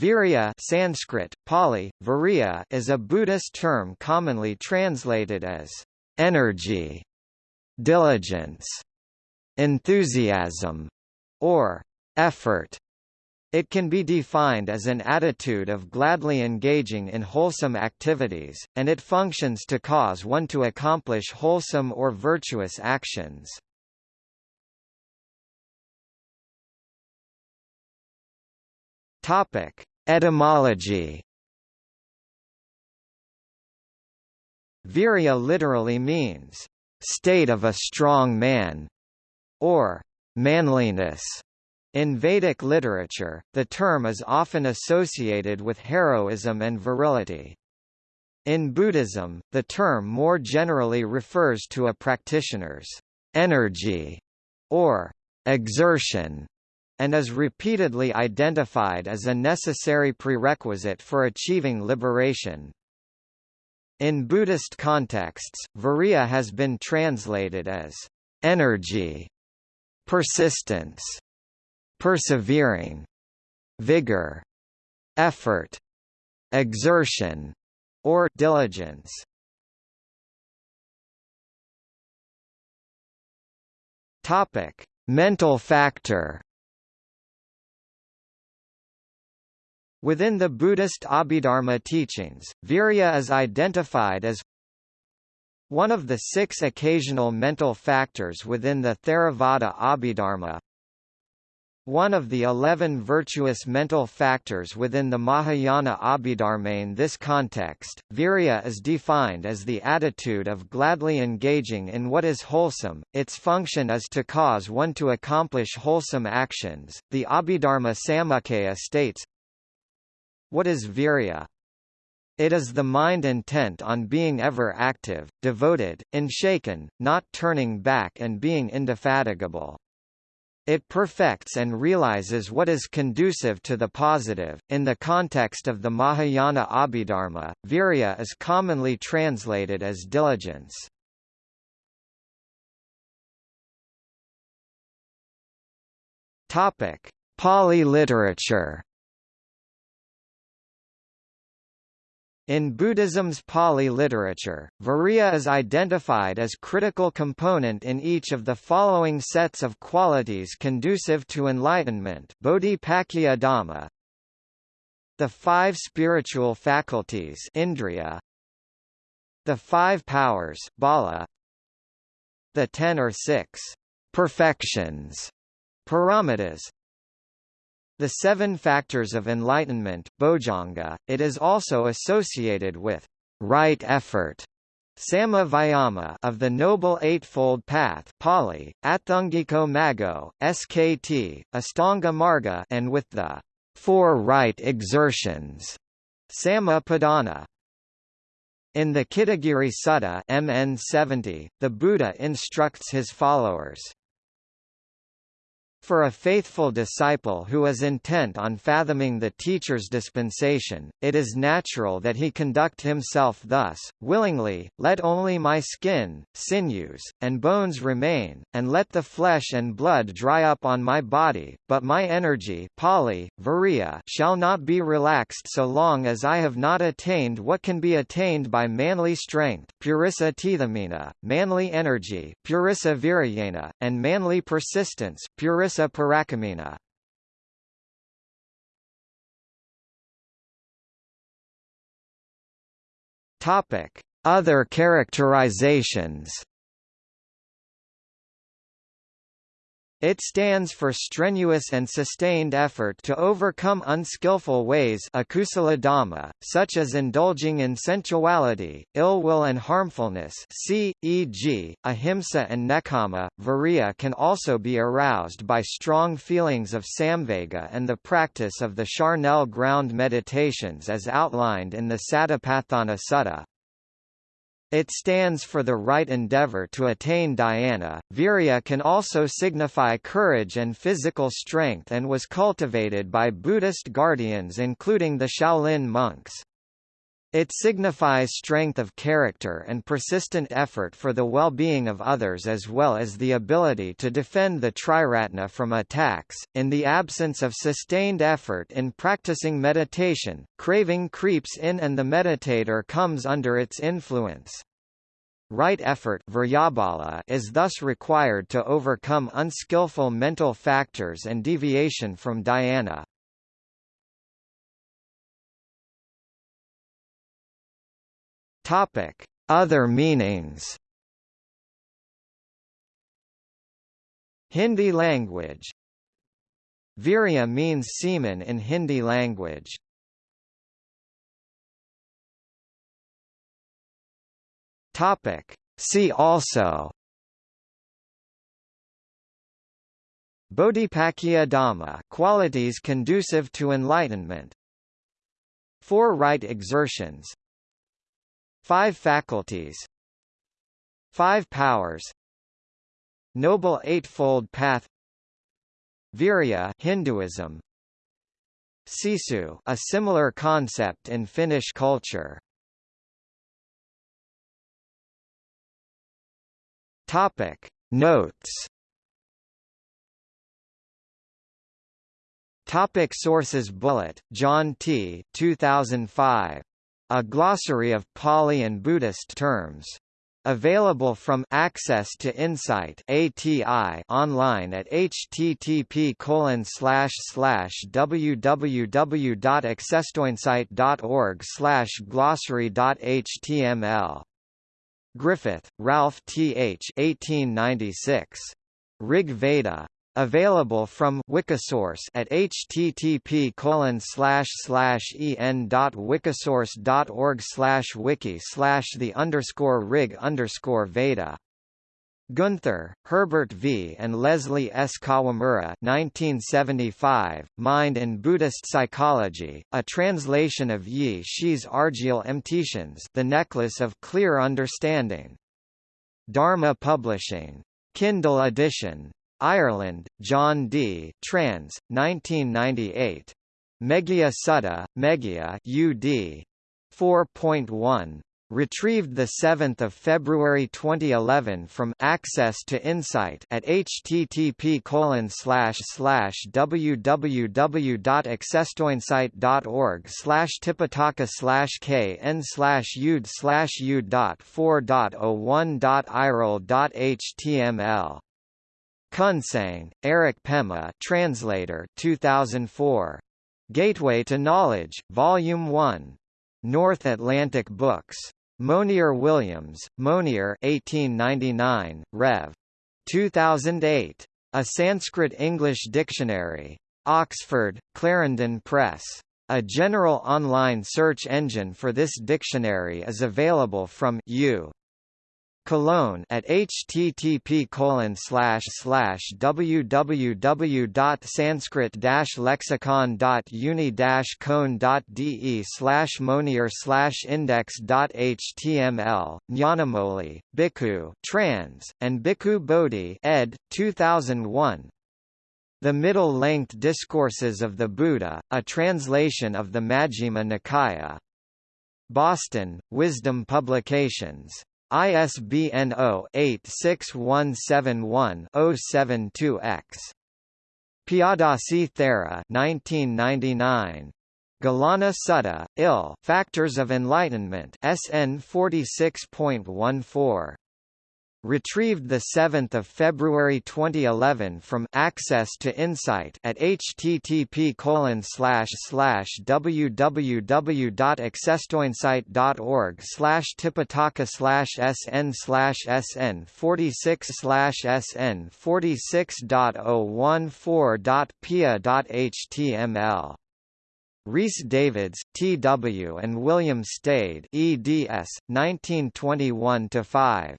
Virya Sanskrit, Pali, Virya is a Buddhist term commonly translated as energy, diligence, enthusiasm, or effort. It can be defined as an attitude of gladly engaging in wholesome activities, and it functions to cause one to accomplish wholesome or virtuous actions. Topic: Etymology. Virya literally means state of a strong man or manliness. In Vedic literature, the term is often associated with heroism and virility. In Buddhism, the term more generally refers to a practitioner's energy or exertion and is repeatedly identified as a necessary prerequisite for achieving liberation. In Buddhist contexts, virya has been translated as energy, persistence, persevering, vigor, effort, exertion, or diligence. Topic: Mental factor Within the Buddhist Abhidharma teachings, virya is identified as one of the six occasional mental factors within the Theravada Abhidharma, one of the eleven virtuous mental factors within the Mahayana Abhidharma. In this context, virya is defined as the attitude of gladly engaging in what is wholesome, its function is to cause one to accomplish wholesome actions. The Abhidharma Samuccaya states, what is virya? It is the mind intent on being ever active, devoted, unshaken, not turning back and being indefatigable. It perfects and realizes what is conducive to the positive. In the context of the Mahayana Abhidharma, virya is commonly translated as diligence. Topic: Pali literature. In Buddhism's Pali literature, virya is identified as critical component in each of the following sets of qualities conducive to enlightenment Bodhipakkhya Dhamma, the five spiritual faculties Indriya, the five powers Bala, the ten or six perfections Paramitas, the seven factors of enlightenment bojjhanga, it is also associated with right effort Samma Vayama of the Noble Eightfold Path Pali, Atthangiko Maggo, SKT, Astanga Marga and with the Four Right Exertions Samma Padana. In the Kitagiri Sutta MN 70, the Buddha instructs his followers for a faithful disciple who is intent on fathoming the teacher's dispensation, it is natural that he conduct himself thus, willingly, let only my skin, sinews, and bones remain, and let the flesh and blood dry up on my body, but my energy Pali, virya, shall not be relaxed so long as I have not attained what can be attained by manly strength purissa tithamina, manly energy purissa viryena, and manly persistence purissa Larissa Parakamina. Topic: Other characterizations. It stands for strenuous and sustained effort to overcome unskillful ways dhamma, such as indulging in sensuality, ill will and harmfulness e.g., ahimsa and nekkhamma. Virya can also be aroused by strong feelings of samvega and the practice of the charnel ground meditations as outlined in the Satipatthana Sutta. It stands for the right endeavor to attain dhyana. Virya can also signify courage and physical strength and was cultivated by Buddhist guardians including the Shaolin monks. It signifies strength of character and persistent effort for the well-being of others as well as the ability to defend the triratna from attacks. In the absence of sustained effort in practicing meditation, craving creeps in and the meditator comes under its influence. Right effort is thus required to overcome unskillful mental factors and deviation from dhyana. Topic: Other meanings. Hindi language. Virya means semen in Hindi language. Topic: See also. Bodhipakkhya Dhamma qualities conducive to enlightenment. Four right exertions Five faculties. Five powers. Noble Eightfold Path. Virya Hinduism. Sisu a similar concept in Finnish culture. Topic. Notes. Topic Sources. Bullitt, John T. 2005. A glossary of Pali and Buddhist terms. Available from Access to Insight ATI online at http colon slash slash www.accesstoinsight.org slash glossary.html. Griffith, Ralph T. H. 1896. Rig Veda. Available from Wikisource at http colon slash slash en dot wikisource dot org slash wiki slash the underscore rig underscore Veda. Guenther, Herbert V. and Leslie S. Kawamura 1975, Mind and Buddhist Psychology, a translation of Yi Shi's Argyll Mtitians The Necklace of Clear Understanding. Dharma Publishing. Kindle edition. Ireland, John D. Trans, 1998. Meghiya Sutta, Meghiya UD. 4.1. Retrieved 7 February 2011 from Access to Insight at http www.accesstoinsight.org slash tipitaka slash kn slash ud slash u dot 4.01.irl.html Kunsang, Eric Pema translator 2004. Gateway to Knowledge, Volume 1. North Atlantic Books. Monier Williams, Monier 1899, Rev. 2008. A Sanskrit-English Dictionary. Oxford, Clarendon Press. A general online search engine for this dictionary is available from U. Cologne at http colon slash slash www.sanskrit-lexicon.uni cone.de slash monier slash index.html, Nyanamoli, Bhikkhu trans, and Bhikkhu Bodhi ed. 2001. The Middle-Length Discourses of the Buddha, a translation of the Majjhima Nikaya. Boston, Wisdom Publications. ISBN 0-86171-072-X. Piyadassi Thera 1999. Gilana Sutta, Ill Factors of Enlightenment SN 46.14. Retrieved 7 February 2011 from Access to Insight at http www.accesstoinsight.org slash tipitaka slash sn slash sn 46 slash sn 46.014.pia.html Rhys Davids, T.W. and William Stede eds. 1921-5.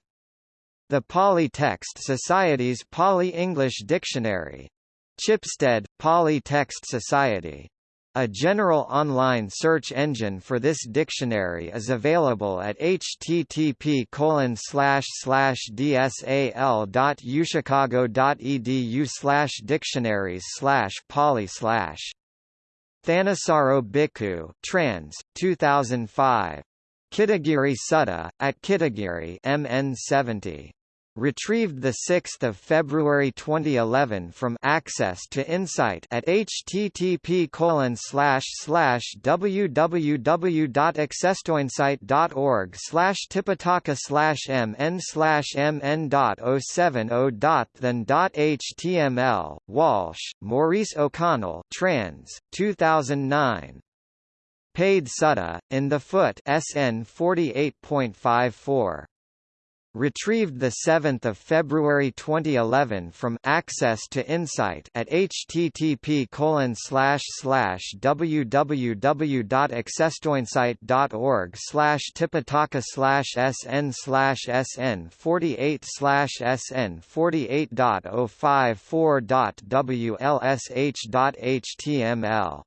The Pali Text Society's Pali-English Dictionary. Chipstead, Pali Text Society. A general online search engine for this dictionary is available at http dsal.uchicago.edu dictionaries pali Thanissaro Bhikkhu trans, 2005. Kitagiri Sutta, at Kitagiri MN 70. Retrieved 6 February 2011 from Access to Insight at http www.accesstoinsight.org slash tipitaka slash mn slash mn.070.then.html. Walsh, Maurice O'Connell trans, 2009. Pada Sutta, in the Foot SN 48.54. Retrieved 7 February 2011 from Access to Insight at http www.accesstoinsight.org slash tipitaka slash sn slash sn 48 slash sn 48.054.wlsh.html